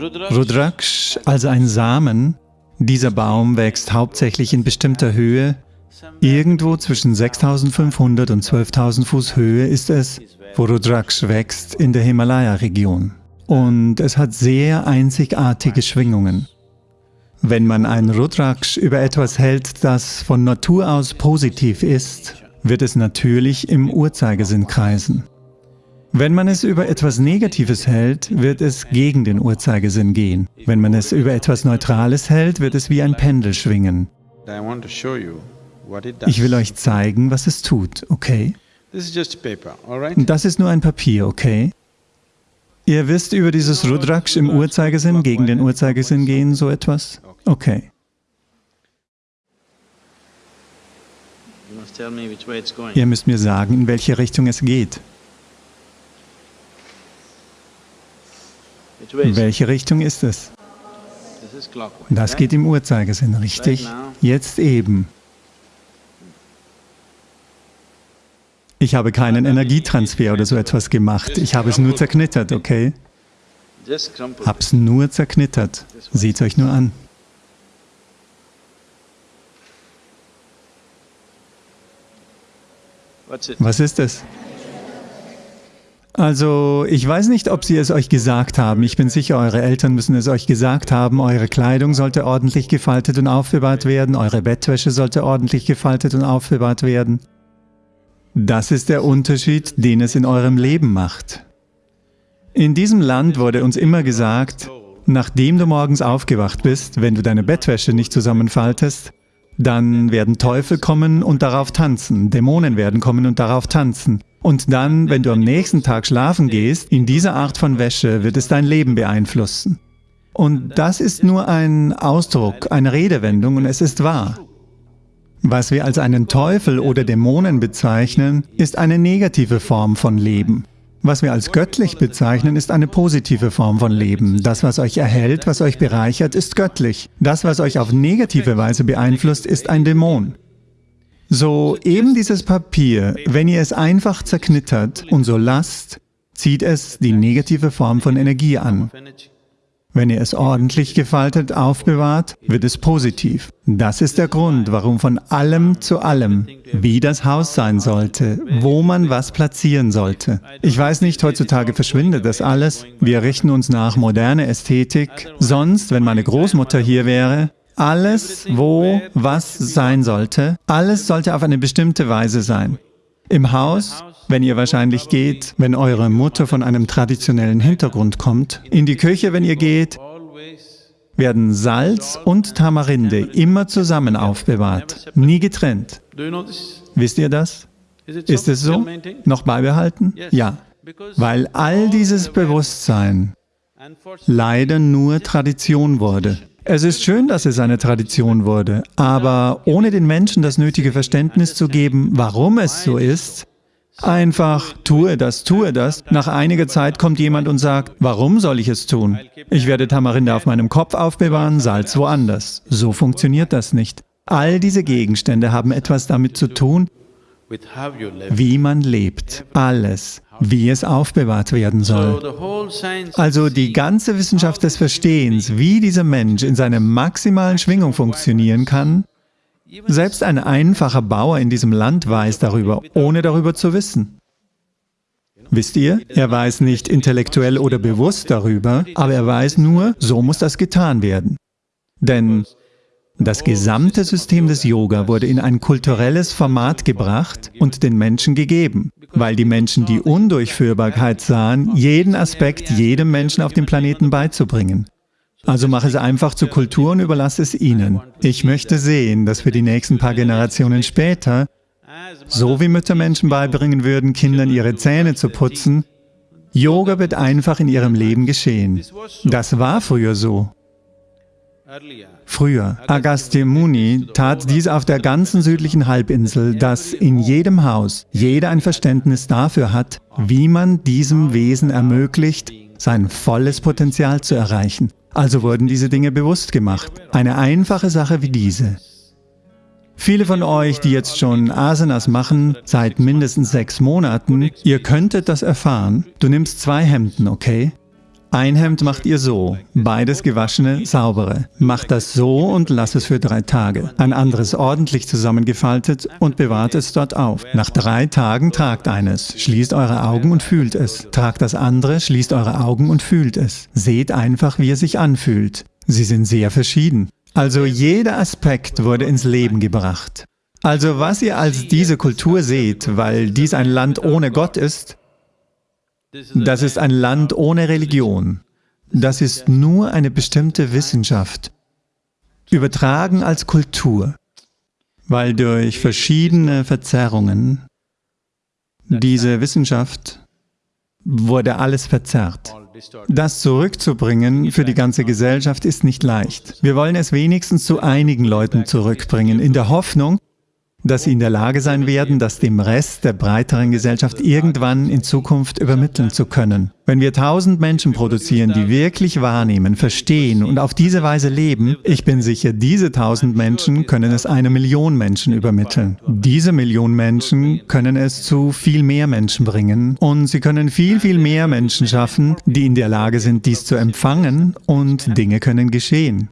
Rudraksh, also ein Samen, dieser Baum wächst hauptsächlich in bestimmter Höhe. Irgendwo zwischen 6500 und 12.000 Fuß Höhe ist es, wo Rudraksh wächst, in der Himalaya-Region. Und es hat sehr einzigartige Schwingungen. Wenn man ein Rudraksh über etwas hält, das von Natur aus positiv ist, wird es natürlich im Uhrzeigersinn kreisen. Wenn man es über etwas Negatives hält, wird es gegen den Uhrzeigersinn gehen. Wenn man es über etwas Neutrales hält, wird es wie ein Pendel schwingen. Ich will euch zeigen, was es tut, okay? Das ist nur ein Papier, okay? Ihr wisst über dieses Rudraksh im Uhrzeigersinn, gegen den Uhrzeigersinn gehen, so etwas? Okay. Ihr müsst mir sagen, in welche Richtung es geht. Welche Richtung ist es? Das geht im Uhrzeigersinn, richtig? Jetzt eben. Ich habe keinen Energietransfer oder so etwas gemacht. Ich habe es nur zerknittert, okay? Hab's nur zerknittert. Seht euch nur an. Was ist es? Also, ich weiß nicht, ob Sie es euch gesagt haben. Ich bin sicher, eure Eltern müssen es euch gesagt haben. Eure Kleidung sollte ordentlich gefaltet und aufbewahrt werden. Eure Bettwäsche sollte ordentlich gefaltet und aufbewahrt werden. Das ist der Unterschied, den es in eurem Leben macht. In diesem Land wurde uns immer gesagt, nachdem du morgens aufgewacht bist, wenn du deine Bettwäsche nicht zusammenfaltest, dann werden Teufel kommen und darauf tanzen, Dämonen werden kommen und darauf tanzen. Und dann, wenn du am nächsten Tag schlafen gehst, in dieser Art von Wäsche wird es dein Leben beeinflussen. Und das ist nur ein Ausdruck, eine Redewendung und es ist wahr. Was wir als einen Teufel oder Dämonen bezeichnen, ist eine negative Form von Leben. Was wir als göttlich bezeichnen, ist eine positive Form von Leben. Das, was euch erhält, was euch bereichert, ist göttlich. Das, was euch auf negative Weise beeinflusst, ist ein Dämon. So eben dieses Papier, wenn ihr es einfach zerknittert und so lasst, zieht es die negative Form von Energie an. Wenn ihr es ordentlich gefaltet aufbewahrt, wird es positiv. Das ist der Grund, warum von allem zu allem, wie das Haus sein sollte, wo man was platzieren sollte. Ich weiß nicht, heutzutage verschwindet das alles. Wir richten uns nach moderne Ästhetik. Sonst, wenn meine Großmutter hier wäre, alles, wo was sein sollte, alles sollte auf eine bestimmte Weise sein. Im Haus, wenn ihr wahrscheinlich geht, wenn eure Mutter von einem traditionellen Hintergrund kommt, in die Küche, wenn ihr geht, werden Salz und Tamarinde immer zusammen aufbewahrt, nie getrennt. Wisst ihr das? Ist es so? Noch beibehalten? Ja. Weil all dieses Bewusstsein leider nur Tradition wurde. Es ist schön, dass es eine Tradition wurde, aber ohne den Menschen das nötige Verständnis zu geben, warum es so ist, einfach tue das, tue das, nach einiger Zeit kommt jemand und sagt, warum soll ich es tun? Ich werde Tamarinde auf meinem Kopf aufbewahren, Salz woanders. So funktioniert das nicht. All diese Gegenstände haben etwas damit zu tun, wie man lebt. Alles wie es aufbewahrt werden soll. Also die ganze Wissenschaft des Verstehens, wie dieser Mensch in seiner maximalen Schwingung funktionieren kann, selbst ein einfacher Bauer in diesem Land weiß darüber, ohne darüber zu wissen. Wisst ihr, er weiß nicht intellektuell oder bewusst darüber, aber er weiß nur, so muss das getan werden. Denn das gesamte System des Yoga wurde in ein kulturelles Format gebracht und den Menschen gegeben, weil die Menschen die Undurchführbarkeit sahen, jeden Aspekt jedem Menschen auf dem Planeten beizubringen. Also mache es einfach zur Kultur und überlasse es ihnen. Ich möchte sehen, dass wir die nächsten paar Generationen später, so wie Mütter Menschen beibringen würden, Kindern ihre Zähne zu putzen, Yoga wird einfach in ihrem Leben geschehen. Das war früher so. Früher, Agastya Muni tat dies auf der ganzen südlichen Halbinsel, dass in jedem Haus jeder ein Verständnis dafür hat, wie man diesem Wesen ermöglicht, sein volles Potenzial zu erreichen. Also wurden diese Dinge bewusst gemacht. Eine einfache Sache wie diese. Viele von euch, die jetzt schon Asanas machen, seit mindestens sechs Monaten, ihr könntet das erfahren. Du nimmst zwei Hemden, okay? Ein Hemd macht ihr so, beides gewaschene, saubere. Macht das so und lasst es für drei Tage. Ein anderes ordentlich zusammengefaltet und bewahrt es dort auf. Nach drei Tagen tragt eines, schließt eure Augen und fühlt es. Tragt das andere, schließt eure Augen und fühlt es. Seht einfach, wie es sich anfühlt. Sie sind sehr verschieden. Also jeder Aspekt wurde ins Leben gebracht. Also was ihr als diese Kultur seht, weil dies ein Land ohne Gott ist, das ist ein Land ohne Religion. Das ist nur eine bestimmte Wissenschaft, übertragen als Kultur, weil durch verschiedene Verzerrungen diese Wissenschaft wurde alles verzerrt. Das zurückzubringen für die ganze Gesellschaft ist nicht leicht. Wir wollen es wenigstens zu einigen Leuten zurückbringen, in der Hoffnung, dass sie in der Lage sein werden, das dem Rest der breiteren Gesellschaft irgendwann in Zukunft übermitteln zu können. Wenn wir tausend Menschen produzieren, die wirklich wahrnehmen, verstehen und auf diese Weise leben, ich bin sicher, diese tausend Menschen können es eine Million Menschen übermitteln. Diese Million Menschen können es zu viel mehr Menschen bringen und sie können viel, viel mehr Menschen schaffen, die in der Lage sind, dies zu empfangen und Dinge können geschehen.